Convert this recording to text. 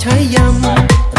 ใช้ยำ